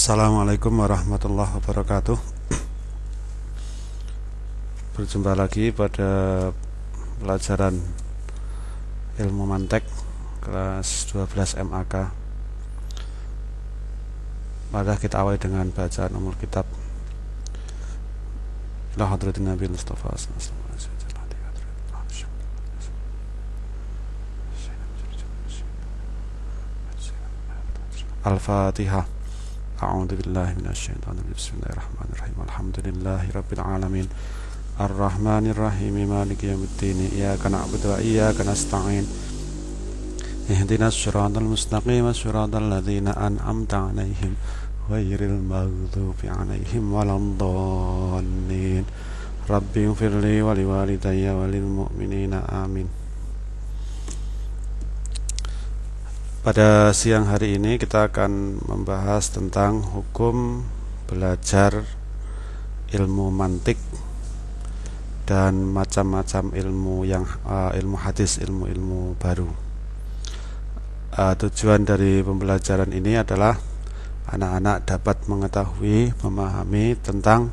Assalamualaikum warahmatullahi wabarakatuh. Berjumpa lagi pada pelajaran ilmu mantek kelas 12 MAK Maka kita awali dengan bacaan umur kitab. Ila Nabi Mustafa Al-Fatihah أعوذ بالله من الشيطان بسم الله الرحمن الرحيم. الحمد لله رب العالمين. الرحمن الرحيم. مالك يوم الدين. إياك نعبد وإياك نستعين. اهدنا الصراط المستقيم. صراط الذين أنعمت عليهم. غير المغضوب عليهم ولا الضالين. ربي اغفر لي ولوالدي وللمؤمنين. آمين. Pada siang hari ini kita akan membahas tentang hukum belajar ilmu mantik dan macam-macam ilmu yang uh, ilmu hadis, ilmu-ilmu baru. Uh, tujuan dari pembelajaran ini adalah anak-anak dapat mengetahui, memahami tentang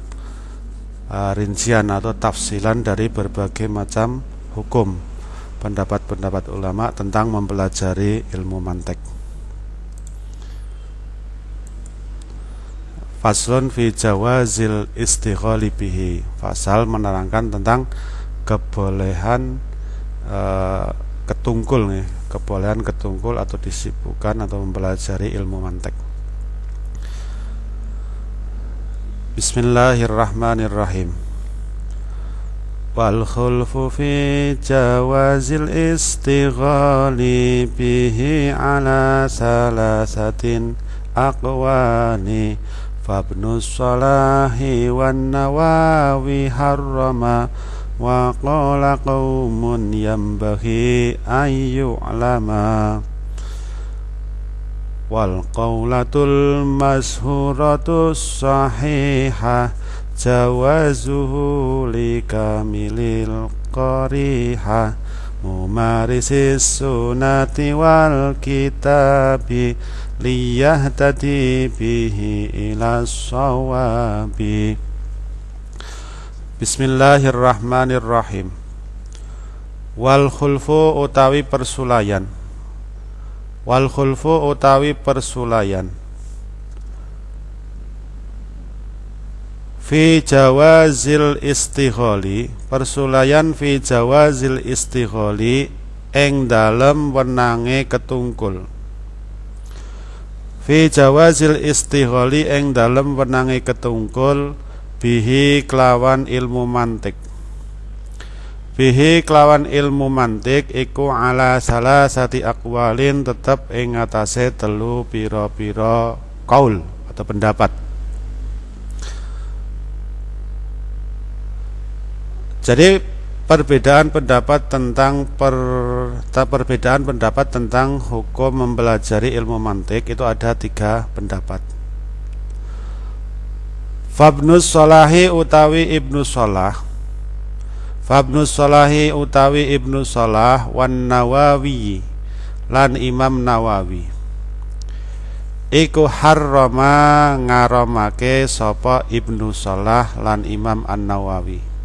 uh, rincian atau tafsilan dari berbagai macam hukum pendapat-pendapat ulama tentang mempelajari ilmu mantek. Faslun fi jawazil istighali bihi. Fasal menerangkan tentang kebolehan e, ketungkul nih, kebolehan ketungkul atau disibukkan atau mempelajari ilmu mantek. Bismillahirrahmanirrahim wal khulfu fi jawazil istighali bihi ala salasatin aqwani. Fabnu salahi wan nawawi harrama wa qala qaumun ayu ayyu'lama wal qaulatul mashhuratus sahihah jawazuhu likamilil qariha. Mumarisis sunati wal kitabi liyahtadi bihi ila sawabi. Bismillahirrahmanirrahim. Wal khulfu utawi persulayan. Wal khulfu utawi persulayan fi jawazil istigholi persulayan fi jawazil istigholi eng dalem wenange ketungkul. Fi jawazil istigholi eng dalem wenange ketungkul bihi kelawan ilmu mantik. Bihi kelawan ilmu mantik iku ala salah sati akwalin tetep ing atase telu pira-pira kaul atau pendapat Jadi perbedaan pendapat tentang per, perbedaan pendapat tentang hukum mempelajari ilmu mantik itu ada tiga pendapat. Fabnus Solahi utawi Ibnu Solah Fabnus Solahi utawi Ibnu Solah Wan Nawawi Lan Imam Nawawi. Iku harrama ngaramake sopo Ibnu Solah lan Imam An Nawawi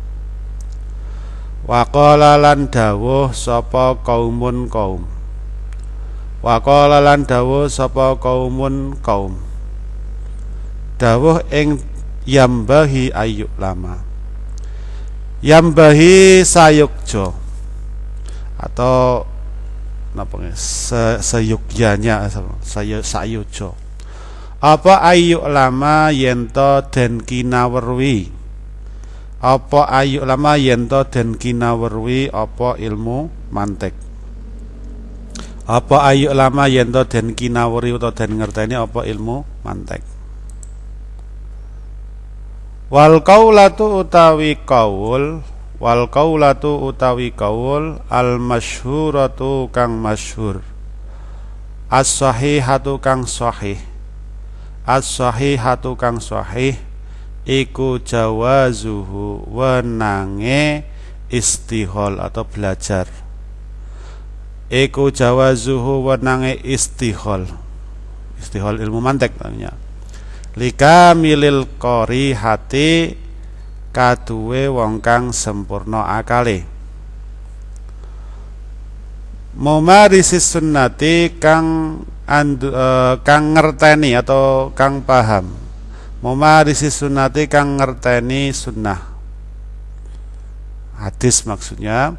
Waqala lan dawuh sapa kaumun kaum. Waqala lan dawuh sapa kaumun kaum. Dawuh ing yambahi ayuk lama. Yambahi sayukjo Atau Napa se seyugyanya sayujo Apa ayuk lama yento den kinawerwi apa ayu lama yento den kinawerwi apa ilmu mantek? Apa ayu lama yento den kinaweri utawa den ngerteni apa ilmu mantek? Wal qaulatu utawi qaul wal qaulatu utawi qaul al masyhuratu kang masyhur. As sahihatu kang sahih. As sahihatu kang sahih iku jawazuhu wenange istihol atau belajar. Iku jawazuhu wenange istihol. Istihol ilmu mantek namanya lika milil kori hati kaduwe wong kang sempurna akale. Momarisis sunnati kang andu, e, kang ngerteni atau kang paham Momarisis sunnati kang ngerteni sunnah. Hadis maksudnya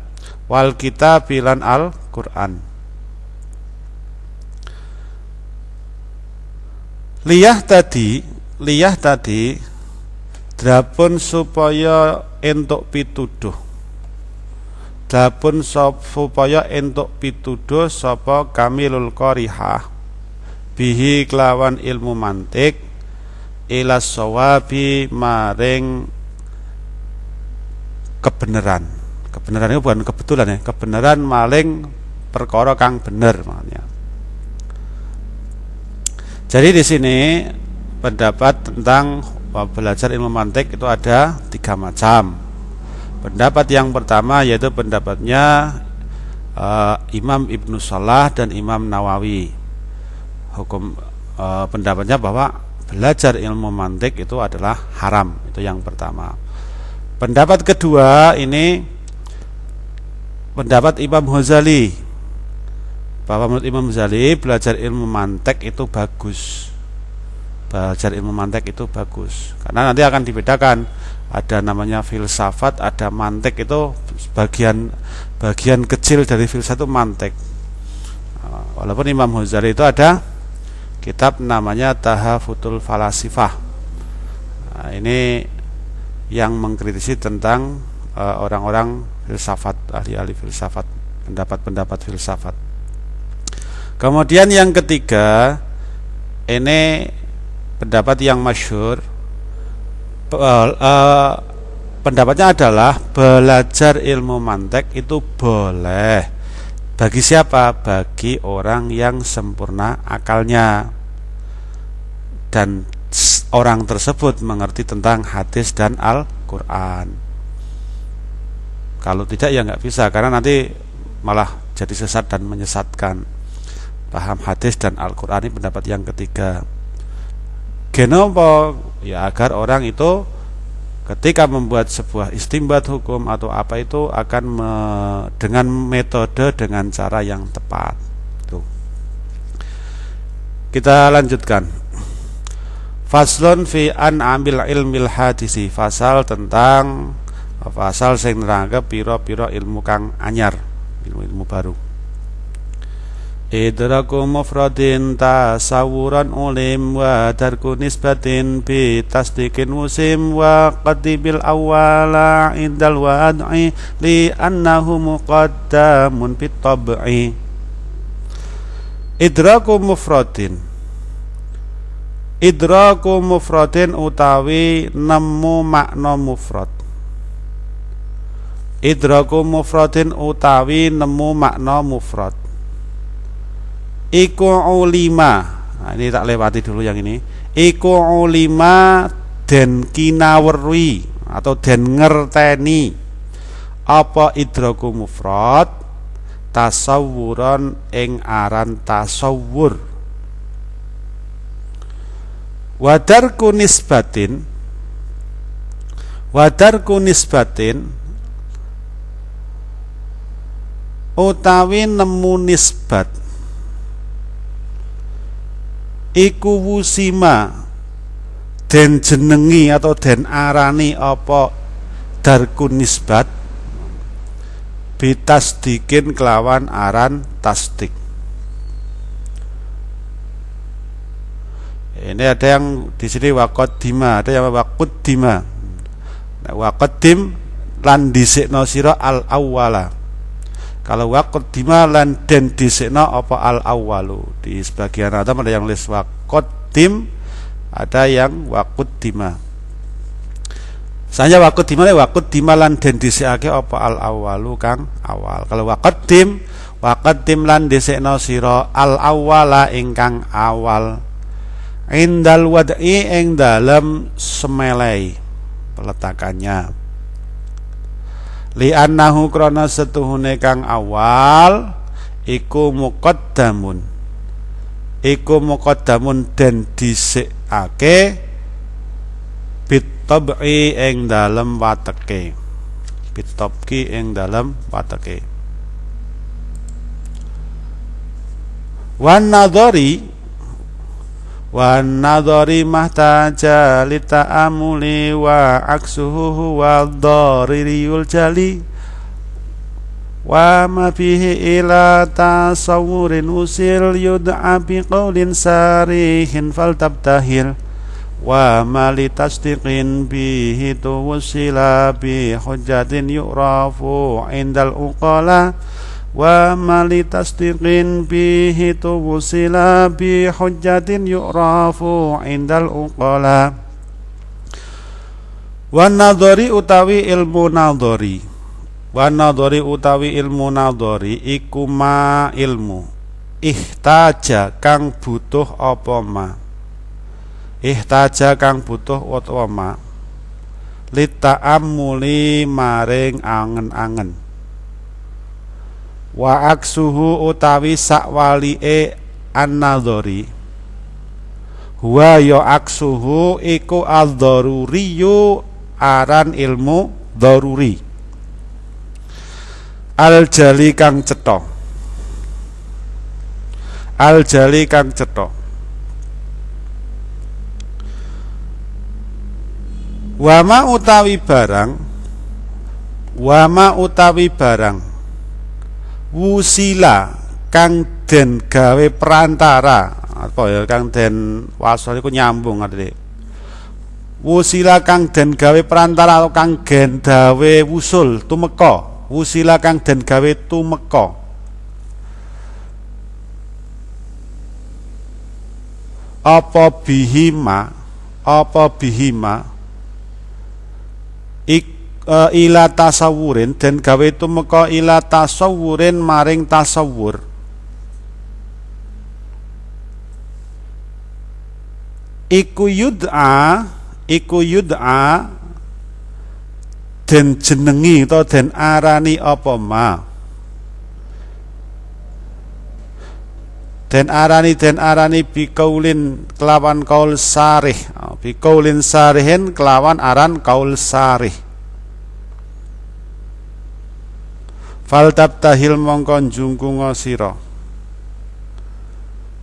Wal kita pilan al Quran Liyah tadi Liyah tadi Drapun supaya entuk pituduh. Drapun supaya entuk pituduh Sapa kamilul korihah Bihi kelawan ilmu mantik Ilas sawabi maring kebenaran kebenaran itu bukan kebetulan ya kebenaran maling perkara kang bener makanya jadi di sini pendapat tentang belajar ilmu mantik itu ada tiga macam. Pendapat yang pertama yaitu pendapatnya uh, Imam Ibnu Salah dan Imam Nawawi. Hukum uh, pendapatnya bahwa belajar ilmu mantik itu adalah haram. Itu yang pertama. Pendapat kedua ini pendapat Imam Ghazali bahwa menurut Imam Ghazali belajar ilmu mantek itu bagus belajar ilmu mantek itu bagus karena nanti akan dibedakan ada namanya filsafat ada mantek itu bagian bagian kecil dari filsafat itu mantek walaupun Imam Ghazali itu ada kitab namanya Tahafutul Falasifah. Nah, ini yang mengkritisi tentang eh, orang-orang uh, filsafat ahli-ahli filsafat pendapat-pendapat filsafat. Kemudian yang ketiga ini pendapat yang masyur uh, uh, pendapatnya adalah belajar ilmu mantek itu boleh bagi siapa? Bagi orang yang sempurna akalnya dan orang tersebut mengerti tentang hadis dan Al-Quran. Kalau tidak ya nggak bisa karena nanti malah jadi sesat dan menyesatkan paham hadis dan Al-Quran ini pendapat yang ketiga Genopo ya agar orang itu ketika membuat sebuah istimbat hukum atau apa itu akan me, dengan metode dengan cara yang tepat. Tuh. Kita lanjutkan. Faslon fi an ambil ilmil hadisi fasal tentang fasal sing piro-piro ilmu kang anyar, ilmu-ilmu baru. Idraku mufradin tasawuran ulim wa tarku nisbatin bi tasdikin musim wa qadibil awala indal wad'i li annahu muqaddamun fit tab'i Idraku mufradin Idraku mufradin utawi nemu makna mufrad. Idraku mufradin utawi nemu makna mufrad iku ulima nah, ini tak lewati dulu yang ini. Iku ulima den kinawerwi atau den ngerteni. Apa idraku mufrad? Tasawuran ing aran tasawur. Wadar kunisbatin wadar kunisbatin utawi nemu nisbat iku wusima. Den jenengi atau den arani apa? Darkun nisbat. Bitasdikin kelawan aran tasdik. Ini ada yang di sini wakot dima ada yang wakut dima nah, wakot dim lan disikno sira al awwala kalau waqaddima lan den disekno apa al awalu? Di sebagian ada ada yang les waqaddim ada yang waquddima Sanya waquddima le waquddima lan den disekake apa al awalu kang? Awal. Kalau waqaddim waqaddim lan disekno sira al awala ingkang awal. Indal wad'i ing dalem semelai peletakannya li annahu krana setuhune kang awal iku muqaddamun. Iku muqaddamun den dhisikake tab'i ing dalem wateke. Bitabki ing dalem wateke. Wan nadhari wan nadhari mahtaja lita'amuli wa aksuhu wa dhaririul jali. Wa ma fihi ila tasawurin usil yud'a bi qawlin sarihin faltabtahil. Wa ma li tasdiqin bihi tuwsila bi hujjatin yu'rafu indal uqala wa mali tasdiqin bihi tuwsila bi hujjatin yu'rafu indal uqala. Wa nadhari utawi ilmu nadhari. Wa nadhari utawi ilmu nadhari iku ma ilmu. Ihtaja kang butuh apa ma? Ihtaja kang butuh apa ma? Lita'ammuli maring angen-angen wa aksuhu utawi sakwalike an-nadhari. Huwa ya aksuhu iku adzaruriyu aran ilmu daruri al jali kang cetha. Al jali kang cetha. Wama utawi barang wama utawi barang wusila kang den gawe perantara. Apa ya kang den wasal iku nyambung artine. Wusila kang den gawe perantara atau kang gen gawe wusul tumeka. Wusila kang den gawe tumeka. Apa bihima apa bihima ik uh, ila tasawurin dan gawe tumeka ila tasawurin maring tasawur. Iku yud'a iku yud'a den jenengi atau den arani apa ma? Den arani den arani bikaulin kelawan kaul sarih. Bikaulin sarihin kelawan aran kaul sarih fal tabtahil mongko njungkunga sira.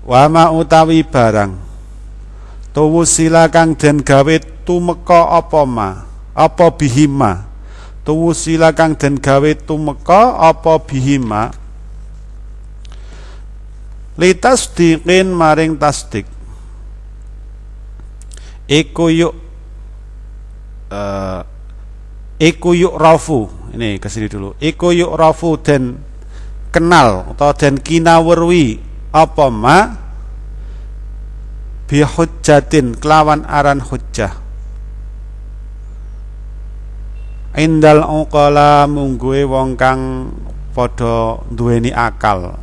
Wama utawi barang. Tuwu sila kang den gawe tumeka apa ma? Apa bihima tuwu sila kang den gawe tumeka apa bihima litas dikin maring tasdik. Iku yuk uh, iku yuk rafu. Ini ke sini dulu. Iku yuk rafu dan kenal atau dan kinawerwi apa ma? Bihujjatin kelawan aran hujjah. Indal uqala mungguwe wong kang padha duweni akal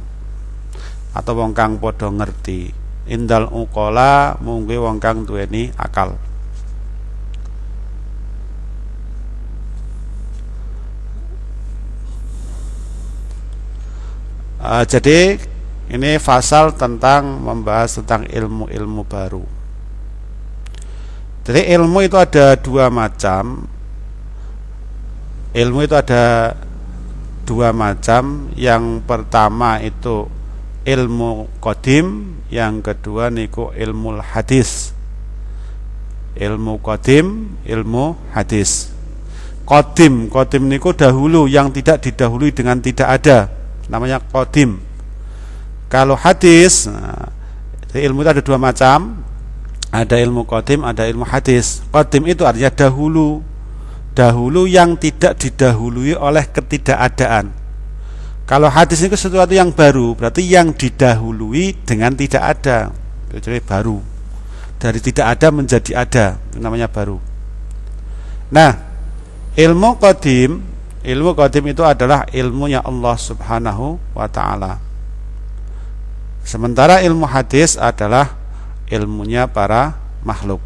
atau wong kang padha ngerti. Indal uqala mungguwe wong kang duweni akal Uh, jadi ini fasal tentang membahas tentang ilmu-ilmu baru. Jadi ilmu itu ada dua macam. Ilmu itu ada dua macam. Yang pertama itu ilmu kodim, yang kedua niku ilmu hadis. Ilmu kodim, ilmu hadis. Kodim, kodim niku dahulu yang tidak didahului dengan tidak ada namanya kodim kalau hadis nah, ilmu itu ada dua macam. Ada ilmu kodim ada ilmu hadis. Kodim itu artinya dahulu. Dahulu yang tidak didahului oleh ketidakadaan. Kalau hadis itu sesuatu yang baru berarti yang didahului dengan tidak ada. Jadi baru. Dari tidak ada menjadi ada namanya baru. Nah ilmu kodim Ilmu qadim itu adalah ilmunya Allah Subhanahu wa taala. Sementara ilmu hadis adalah ilmunya para makhluk.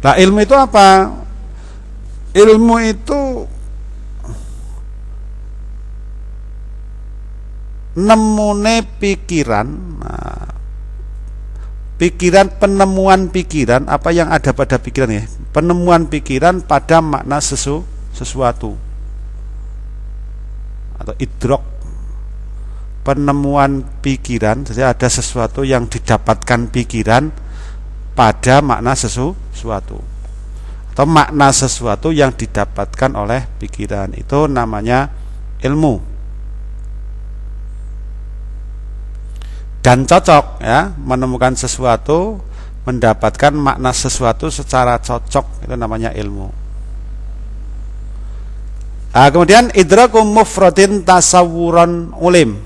Nah, ilmu itu apa? Ilmu itu nemune pikiran. Nah, pikiran penemuan pikiran apa yang ada pada pikiran ya? Penemuan pikiran pada makna sesu, sesuatu. Atau idrok. Penemuan pikiran jadi ada sesuatu yang didapatkan pikiran pada makna sesu, sesuatu atau makna sesuatu yang didapatkan oleh pikiran. Itu namanya ilmu dan cocok ya menemukan sesuatu mendapatkan makna sesuatu secara cocok itu namanya ilmu. Nah, kemudian idraku mufradin tasawuran ulim.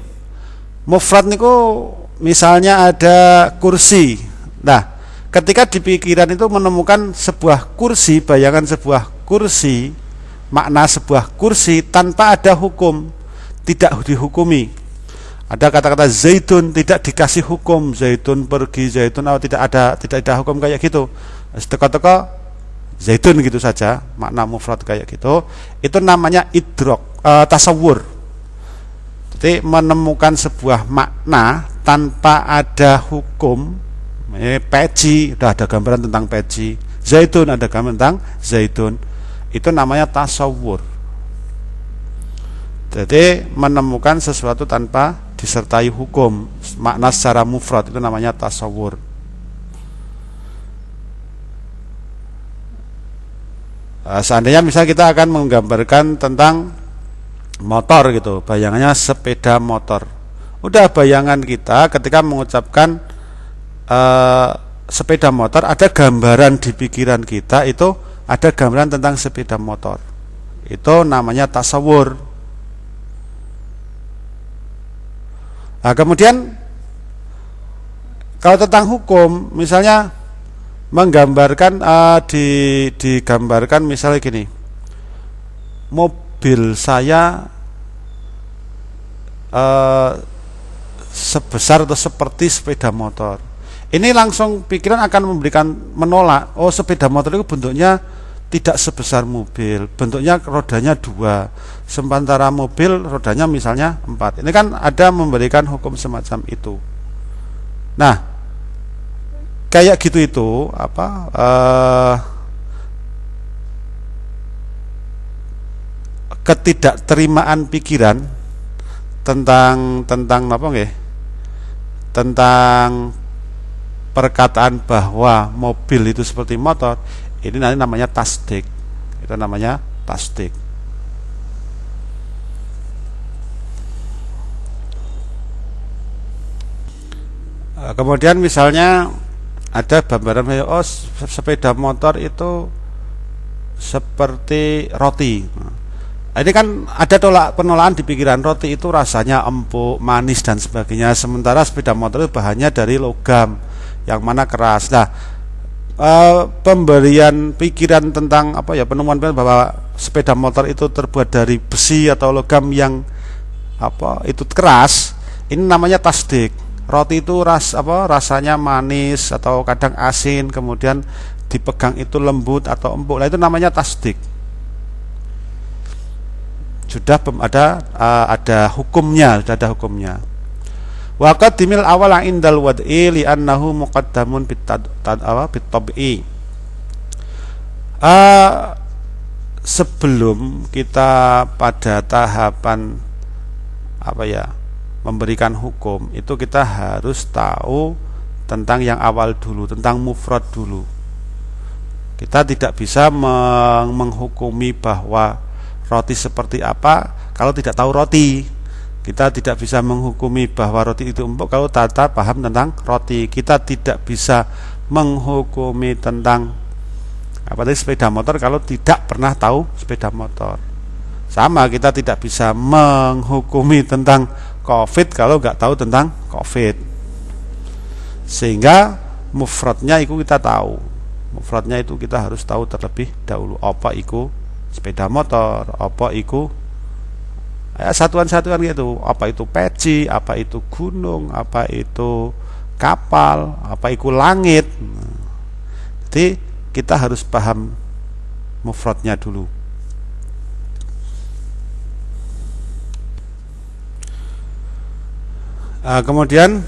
Mufrad niku misalnya ada kursi. Nah ketika di pikiran itu menemukan sebuah kursi bayangan sebuah kursi makna sebuah kursi tanpa ada hukum tidak dihukumi ada kata-kata zaitun tidak dikasih hukum, zaitun pergi, zaitun oh, tidak ada tidak ada hukum kayak gitu. Teko-teko zaitun gitu saja, makna mufrad kayak gitu. Itu namanya idrok, uh, tasawur. Jadi menemukan sebuah makna tanpa ada hukum. Eh, peci, udah ada gambaran tentang peci. Zaitun ada gambaran tentang zaitun. Itu namanya tasawur. Jadi menemukan sesuatu tanpa disertai hukum. Makna secara mufrad itu namanya tasawur nah, seandainya misalnya kita akan menggambarkan tentang motor gitu bayangannya sepeda motor. Udah bayangan kita ketika mengucapkan uh, sepeda motor ada gambaran di pikiran kita itu ada gambaran tentang sepeda motor. Itu namanya tasawur Nah, kemudian kalau tentang hukum, misalnya menggambarkan uh, di digambarkan misalnya gini. Mobil saya uh, sebesar atau seperti sepeda motor. Ini langsung pikiran akan memberikan menolak. Oh, sepeda motor itu bentuknya tidak sebesar mobil. Bentuknya rodanya dua. Sementara mobil rodanya misalnya empat. Ini kan ada memberikan hukum semacam itu. Nah kayak gitu itu apa uh, ketidakterimaan pikiran tentang tentang apa nggih? Tentang perkataan bahwa mobil itu seperti motor ini nanti namanya tasdik. Itu namanya tasdik. Eh, kemudian misalnya ada gambaran oh sepeda motor itu seperti roti. Nah, ini kan ada tolak penolakan di pikiran. Roti itu rasanya empuk manis dan sebagainya. Sementara sepeda motor itu bahannya dari logam yang mana keras. Nah uh, pemberian pikiran tentang apa ya penemuan bahwa sepeda motor itu terbuat dari besi atau logam yang apa itu keras ini namanya tasdik. Roti itu ras apa rasanya manis atau kadang asin kemudian dipegang itu lembut atau empuk. Nah itu namanya tasdik. Sudah ada uh, ada hukumnya sudah ada hukumnya Wa qaddimil awala indal wad'i li annahu muqaddamun bit. Uh, sebelum kita pada tahapan apa ya memberikan hukum itu kita harus tahu tentang yang awal dulu tentang mufrad dulu kita tidak bisa meng menghukumi bahwa roti seperti apa kalau tidak tahu roti kita tidak bisa menghukumi bahwa roti itu empuk kalau tata paham tentang roti. Kita tidak bisa menghukumi tentang apa tadi sepeda motor kalau tidak pernah tahu sepeda motor. Sama kita tidak bisa menghukumi tentang COVID kalau nggak tahu tentang COVID. Sehingga mufradnya itu kita tahu. Mufradnya itu kita harus tahu terlebih dahulu apa itu sepeda motor, apa itu satuan-satuan gitu. Apa itu peci apa itu gunung apa itu kapal apa itu langit. Jadi kita harus paham mufradnya dulu. Nah, kemudian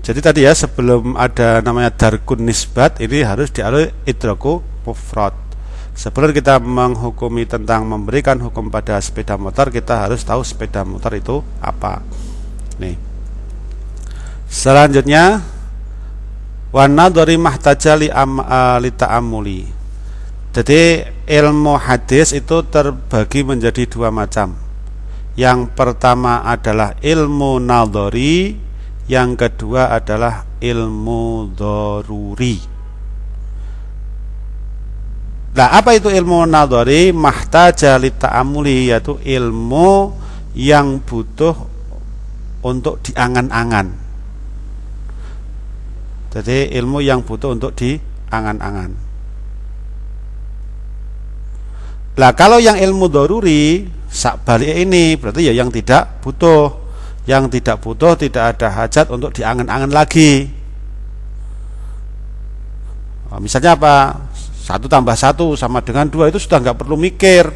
jadi tadi ya sebelum ada namanya darkun nisbat ini harus dialui idraku mufrad sebelum kita menghukumi tentang memberikan hukum pada sepeda motor kita harus tahu sepeda motor itu apa. Nih. Selanjutnya wana dari mahtajali uh, amuli. Jadi ilmu hadis itu terbagi menjadi dua macam. Yang pertama adalah ilmu naldori yang kedua adalah ilmu doruri Nah, apa itu ilmu nadhari? Mahtaja ta'amuli yaitu ilmu yang butuh untuk diangan-angan. Jadi ilmu yang butuh untuk diangan-angan. Nah, kalau yang ilmu doruri sak balik ini berarti ya yang tidak butuh. Yang tidak butuh tidak ada hajat untuk diangan-angan lagi. Nah, misalnya apa? Satu tambah satu sama dengan dua itu sudah nggak perlu mikir.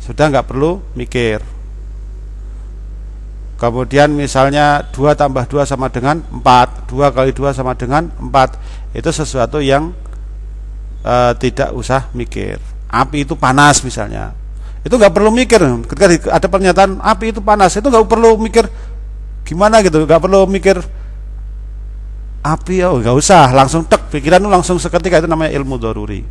Sudah nggak perlu mikir. Kemudian misalnya dua tambah dua sama dengan empat dua kali dua sama dengan empat itu sesuatu yang e, tidak usah mikir. Api itu panas misalnya. Itu nggak perlu mikir. Ketika ada pernyataan api itu panas itu nggak perlu mikir gimana gitu nggak perlu mikir api oh, nggak usah. Langsung tek pikiran lu langsung seketika. Itu namanya ilmu doruri.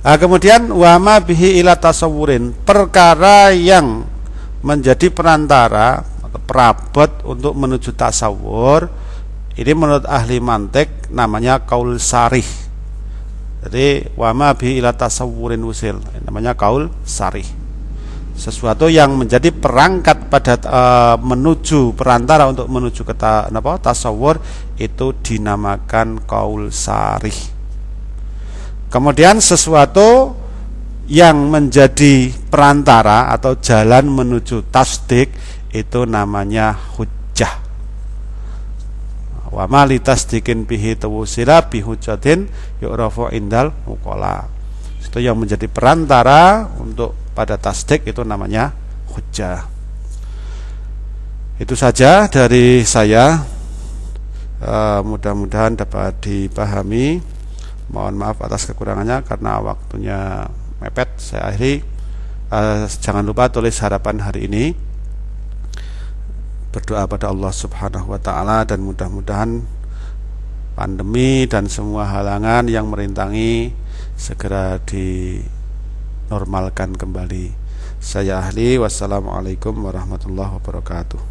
Nah, kemudian wama bihi ila tasawurin. Perkara yang menjadi perantara atau perabot untuk menuju tasawur ini menurut ahli mantek namanya kaul sarih. Jadi wama bihi ila tasawurin usil. Namanya kaul sarih sesuatu yang menjadi perangkat pada uh, menuju perantara untuk menuju ke ta, apa, tasawur itu dinamakan kaul sarih. Kemudian sesuatu yang menjadi perantara atau jalan menuju tasdik itu namanya hujjah. Wa mali tasdikin bihi tawusila bihujjatin yu'rafu indal muqala. Itu yang menjadi perantara untuk pada tasdik itu namanya hujjah. Itu saja dari saya. Uh, mudah-mudahan dapat dipahami. Mohon maaf atas kekurangannya karena waktunya mepet. Saya akhiri. Uh, jangan lupa tulis harapan hari ini. Berdoa pada Allah Subhanahu wa taala dan mudah-mudahan pandemi dan semua halangan yang merintangi segera di normalkan kembali. Saya ahli wassalamualaikum warahmatullahi wabarakatuh.